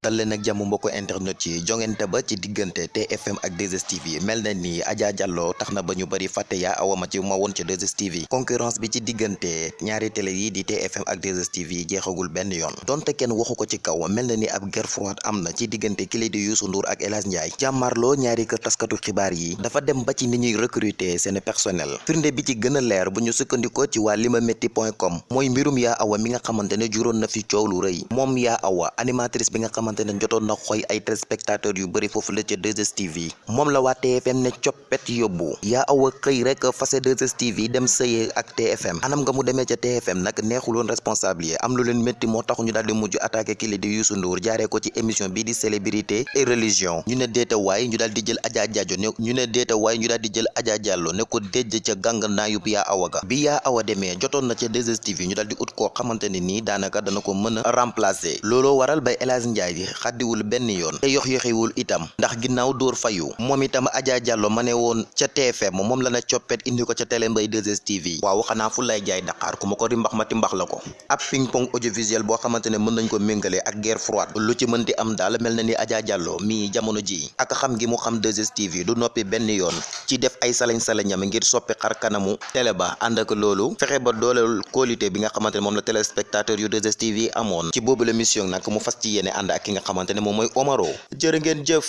dal leen ak jàmm mbokku internet yi jongante ba ci diggante TFM ak 2STV mel na ni Adja Diallo tax na ba ñu bëri fàtte yaa awa ma ci ma woon ci 2STV concurrence bi ci diggante ñaari télé yi di TFM ak 2STV jeexagul benn yoon. Donte kenn waxu ko ci kaw mel na ni ab guerre froide am na ci diggante kile di Youssou Ndour ak El Hadj Ndiaye. Jàmmarloo ñaari kër taskatu xibaar yi dafa dem ba ci ni ñuy recruter seen personnel. Firnde bi ci gën a leer bu ñu sukkandikoo ci com mooy mbirum yaa awa mi nga xamante ne juróon na fi coow lu rëy. Moom yaa awa animatrice bi nga xamante ne na xoy ay téléspectateurs yu bëri foofu la ca 2STV moom la TFM ne coppet yóbbu. Yaa awa xëy rek fase 2STV dem sëyee ak TFM anam nga mu TFM nag neexuloon responsable yi. Am lu leen métti moo tax ñu daal di mujj attaqué di Youssou Ndour jaaree ko ci émission bii di célébrité et religion. Ñu ne ñu jël Adja ne ñu ne déeta waay ñu daal jël Adja Diallo ne ko déjj ca gàng naayub yaa awa bi yaa awa demee na ca 2STV ñu remplacer. Waral bay El Ndiaye bi xaddiwul benn yoon te yox yoxiwul itam ndax ginnaaw dóor fayu moom itam Adja Diallo ma ne woon ca TFM moom la na indi ko ca télé mbay 2STV waaw xanaa fu lay jaay Dakar ku ma ko rimbax ma timbax la ab ping pong audiovisuel boo xamante ne mën nañ ko méngale ak guerre froide lu ci mënti am daal mel na ni Adja Diallo mii jamono ji ak xam gi mu xam 2STV du noppi benn yoon ci def ay salañ-salañam ngir soppi xar kanamu télé ba ànd ak loolu fexe ba dooleel qualité bi nga xamante ne moom la téléspectateur yu 2STV amoon ci boobu la mission nag mu fas ci yéene ànd ak ki nga xamante ne moom Omaro jërë ngeen jëf